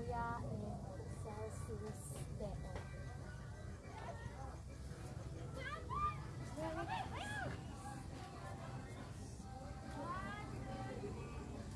area